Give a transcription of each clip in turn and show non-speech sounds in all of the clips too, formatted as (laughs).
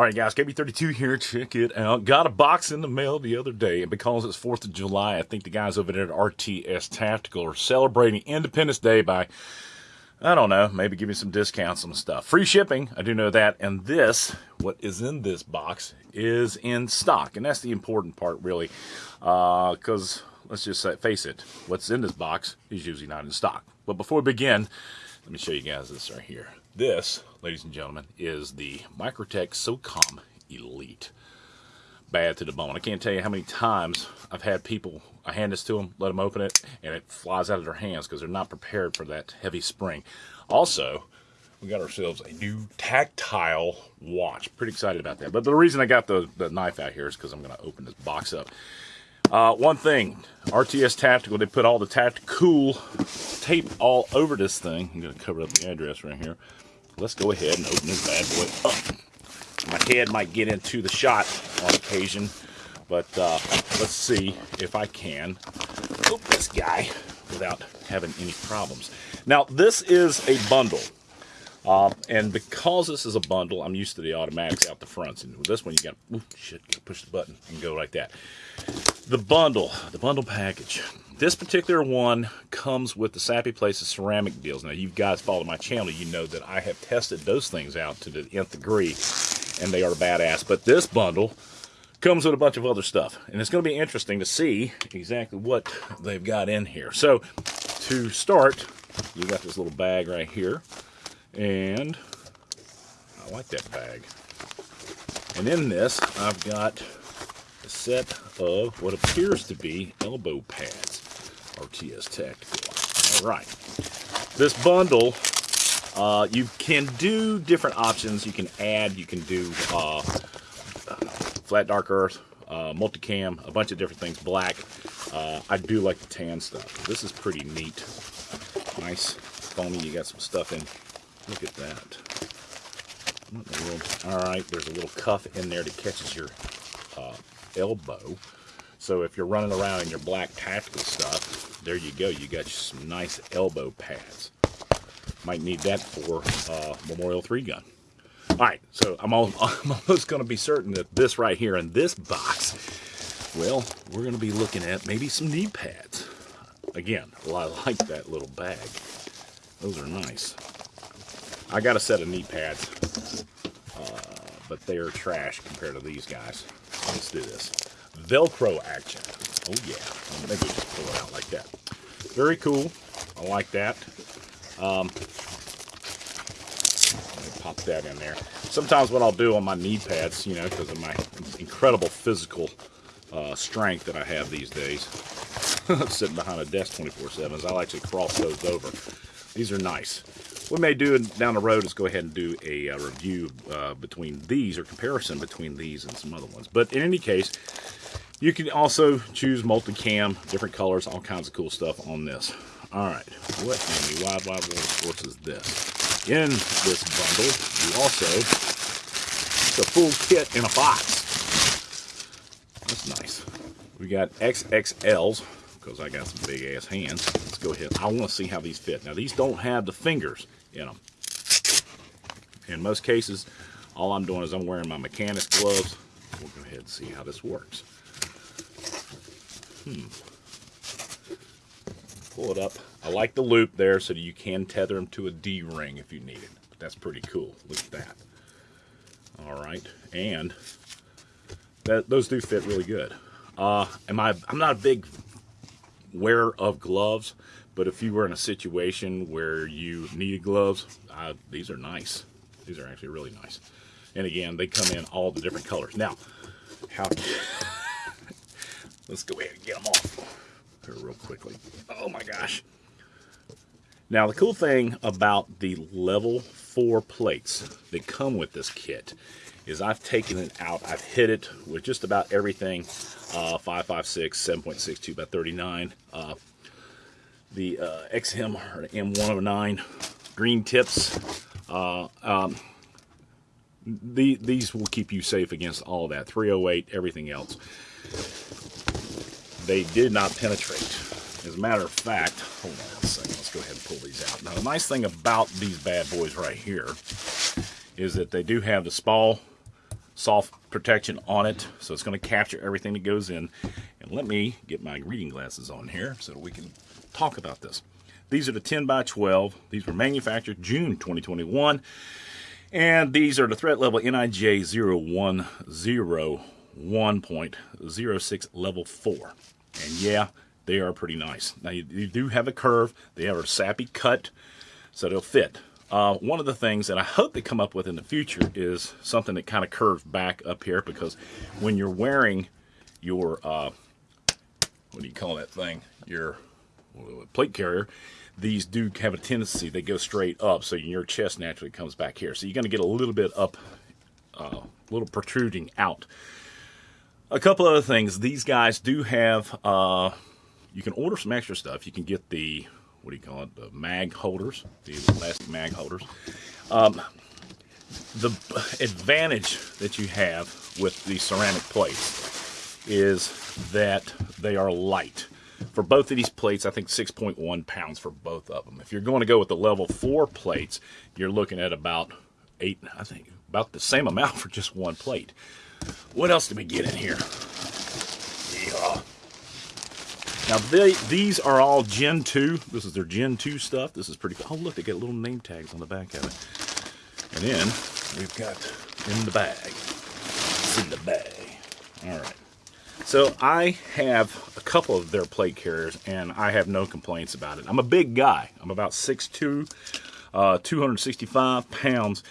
All right, guys, KB32 here. Check it out. Got a box in the mail the other day, and because it's 4th of July, I think the guys over there at RTS Tactical are celebrating Independence Day by, I don't know, maybe giving some discounts on stuff. Free shipping, I do know that. And this, what is in this box, is in stock. And that's the important part, really, because uh, let's just say, face it, what's in this box is usually not in stock. But before we begin, let me show you guys this right here. This, ladies and gentlemen, is the Microtech SOCOM Elite. Bad to the bone. I can't tell you how many times I've had people, I hand this to them, let them open it, and it flies out of their hands because they're not prepared for that heavy spring. Also, we got ourselves a new tactile watch. Pretty excited about that. But the reason I got the, the knife out here is because I'm going to open this box up. Uh, one thing, RTS Tactical, they put all the tactical tape all over this thing. I'm going to cover up the address right here. Let's go ahead and open this bad boy up. My head might get into the shot on occasion, but uh, let's see if I can open this guy without having any problems. Now, this is a bundle. Uh, and because this is a bundle, I'm used to the automatics out the fronts. And with this one, you got, you push the button and go like that. The bundle, the bundle package. This particular one comes with the SAPI plates ceramic deals. Now, you guys follow my channel, you know that I have tested those things out to the nth degree, and they are badass. But this bundle comes with a bunch of other stuff, and it's going to be interesting to see exactly what they've got in here. So, to start, you got this little bag right here, and I like that bag. And in this, I've got set of what appears to be elbow pads. RTS Tactical. All right. This bundle, uh, you can do different options. You can add, you can do uh, flat dark earth, uh, multicam, a bunch of different things, black. Uh, I do like the tan stuff. This is pretty neat. Nice foamy, you got some stuff in. Look at that. All right, there's a little cuff in there that catches your elbow. So if you're running around in your black tactical stuff, there you go. You got some nice elbow pads. Might need that for uh, Memorial 3 gun. All right, so I'm, all, (laughs) I'm almost going to be certain that this right here in this box, well, we're going to be looking at maybe some knee pads. Again, well, I like that little bag. Those are nice. I got a set of knee pads, uh, but they are trash compared to these guys. Let's do this. Velcro action. Oh yeah, maybe just pull it out like that. Very cool. I like that. Um, pop that in there. Sometimes what I'll do on my knee pads, you know, because of my incredible physical uh, strength that I have these days, (laughs) sitting behind a desk 24-7, is I'll actually cross those over. These are nice. What we may do down the road is go ahead and do a, uh, review uh, between these or comparison between these and some other ones. But in any case, you can also choose multicam, different colors, all kinds of cool stuff on this. All right, what in the Wild Wild World of Sports is this? In this bundle, you also, a full kit in a box. That's nice. We got XXLs, because I got some big ass hands. Let's go ahead. I want to see how these fit. Now, these don't have the fingers in them. In most cases, all I'm doing is I'm wearing my mechanics gloves. We'll go ahead and see how this works. Hmm. Pull it up. I like the loop there so that you can tether them to a D-ring if you need it. That's pretty cool. Look at that. All right. And that, those do fit really good. Uh, am I, I'm not a big wearer of gloves. But if you were in a situation where you needed gloves, these are nice. These are actually really nice. And again, they come in all the different colors. Now, how... (laughs) let's go ahead and get them off here real quickly. Oh my gosh. Now, the cool thing about the level 4 plates that come with this kit is I've taken it out. I've hit it with just about everything. Uh, 556, 7.62 by 39, uh, the uh, XM or M109 green tips. Uh, um, the, these will keep you safe against all that. 308, everything else. They did not penetrate. As a matter of fact, hold on a second, let's go ahead and pull these out. Now the nice thing about these bad boys right here is that they do have the small, soft protection on it, so it's going to capture everything that goes in. And let me get my reading glasses on here so we can talk about this. These are the 10 by 12. These were manufactured June 2021. And these are the threat level NIJ 0101.06 level 4. And yeah, they are pretty nice. Now, you, you do have a curve. They have a SAPI cut, so they'll fit. Uh, one of the things that I hope they come up with in the future is something that kind of curves back up here because when you're wearing your, uh, what do you call that thing? Your plate carrier, these do have a tendency, they go straight up, so your chest naturally comes back here. So you're going to get a little bit up, a uh, little protruding out. A couple other things. These guys do have, uh, you can order some extra stuff. You can get the, what do you call it, the mag holders, the plastic mag holders. Um, the advantage that you have with the ceramic plates is that they are light for both of these plates, I think 6.1 pounds for both of them. If you're going to go with the level 4 plates, you're looking at about 8, I think, about the same amount (laughs) for just one plate. What else did we get in here? Yeah. Now, they, these are all Gen 2. This is their Gen 2 stuff. This is pretty cool. Oh, look, they got little name tags on the back of it. And then we've got in the bag. It's in the bag. All right. So I have a couple of their plate carriers, and I have no complaints about it. I'm a big guy. I'm about 6'2", uh, 265 pounds,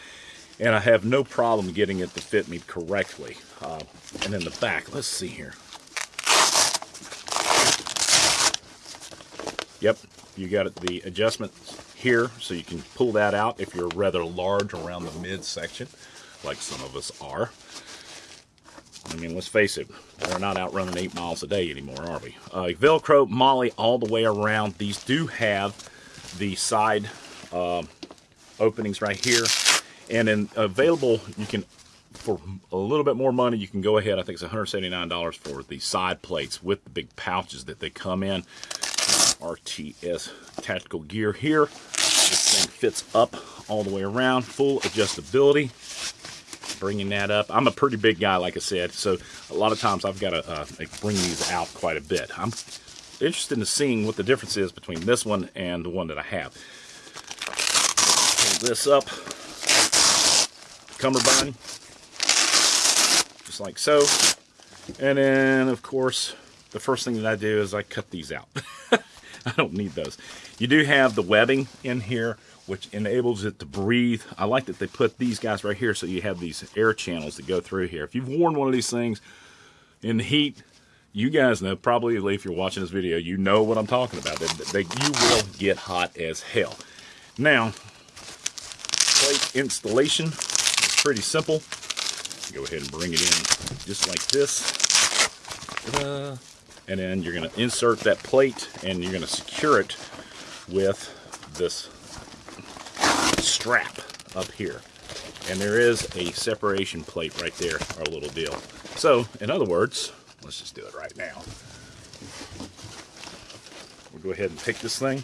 and I have no problem getting it to fit me correctly. Uh, and in the back, let's see here. Yep, you got the adjustment here, so you can pull that out if you're rather large around the midsection, like some of us are. I mean, let's face it, we're not out running eight miles a day anymore, are we? Uh, Velcro MOLLE, all the way around. These do have the side uh, openings right here. And then available, you can, for a little bit more money, you can go ahead. I think it's $179 for the side plates with the big pouches that they come in. RTS tactical gear here. This thing fits up all the way around, full adjustability bringing that up. I'm a pretty big guy, like I said, so a lot of times I've got to uh, bring these out quite a bit. I'm interested in seeing what the difference is between this one and the one that I have. Pull this up, cummerbund, just like so. And then, of course, the first thing that I do is I cut these out. (laughs) (laughs) I don't need those. You do have the webbing in here which enables it to breathe. I like that they put these guys right here so you have these air channels that go through here. If you've worn one of these things in the heat, you guys know, probably if you're watching this video, you know what I'm talking about. They, they, you will get hot as hell. Now, plate installation is pretty simple. Go ahead and bring it in just like this. Uh, And then you're going to insert that plate and you're going to secure it with this strap up here. And there is a separation plate right there, our little deal. So, in other words, let's just do it right now. We'll go ahead and pick this thing,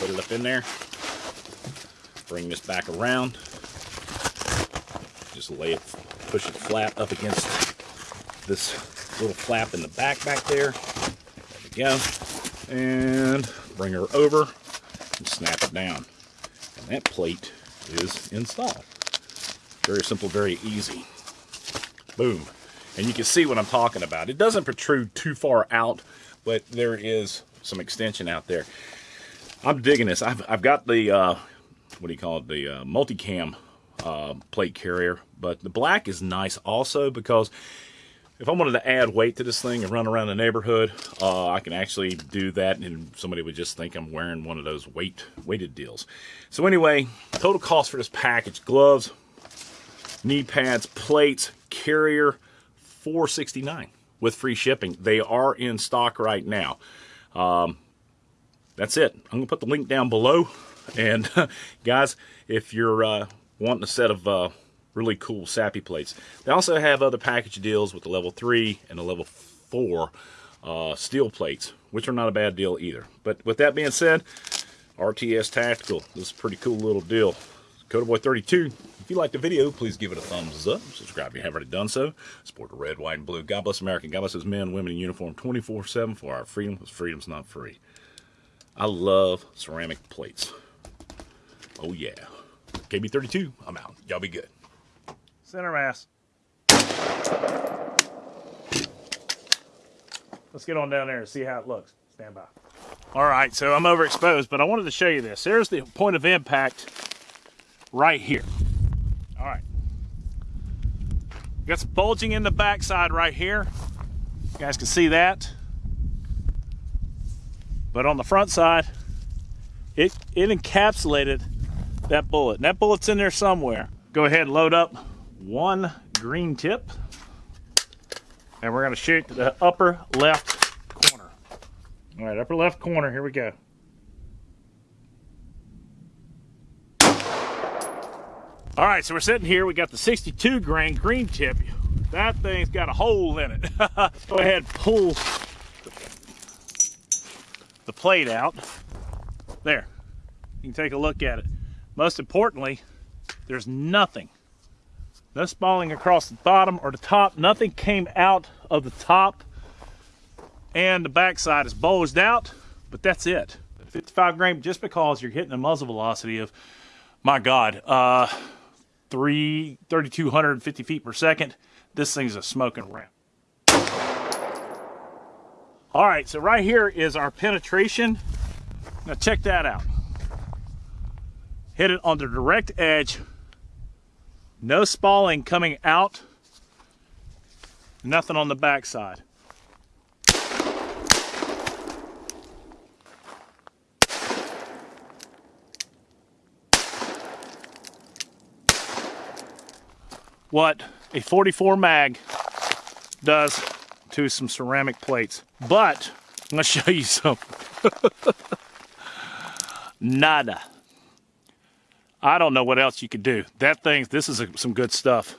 put it up in there, bring this back around, just lay it, push it flat up against this little flap in the back back there. There we go. And bring her over and snap it down And that plate is installed. Very simple, very easy. Boom. And you can see what I'm talking about. It doesn't protrude too far out, but there is some extension out there. I'm digging this. I've, I've got the, uh, what do you call it, the uh, multicam uh, plate carrier, but the black is nice also because if I wanted to add weight to this thing and run around the neighborhood, uh, I can actually do that and somebody would just think I'm wearing one of those weight weighted deals. So anyway, total cost for this package, gloves, knee pads, plates, carrier, 469 with free shipping. They are in stock right now. Um, that's it. I'm going to put the link down below. And (laughs) guys, if you're uh, wanting a set of uh, really cool SAPI plates. They also have other package deals with the level 3 and the level 4 uh, steel plates, which are not a bad deal either. But with that being said, RTS Tactical, this is a pretty cool little deal. Boy 32, If you liked the video, please give it a thumbs up. Subscribe if you haven't already done so. Support the red, white, and blue. God bless America. God bless his men, women in uniform 24-7 for our freedom, because freedom's not free. I love ceramic plates. Oh, yeah. KB32, I'm out. Y'all be good. Center mass. Let's get on down there and see how it looks. Stand by. All right, so I'm overexposed, but I wanted to show you this. There's the point of impact right here. All right. Got some bulging in the backside right here. You guys can see that. But on the front side, it, it encapsulated that bullet. And that bullet's in there somewhere. Go ahead and load up one green tip. And we're gonna shoot the upper left corner. All right, upper left corner, here we go. All right, so we're sitting here. We got the 62 grain green tip. That thing's got a hole in it. (laughs) Go ahead pull the plate out. There. You can take a look at it. Most importantly, there's nothing. No spalling across the bottom or the top. Nothing came out of the top. And the backside is bulged out, but that's it. 55 grain, just because you're hitting a muzzle velocity of, my God, uh, three, 3,250 feet per second. This thing's a smoking ramp. All right, so right here is our penetration. Now check that out. Hit it on the direct edge. No spalling coming out. Nothing on the backside. what a 44 mag does to some ceramic plates. But I'm gonna (laughs) show you something. (laughs) Nada. I don't know what else you could do. That thing, this is a, some good stuff.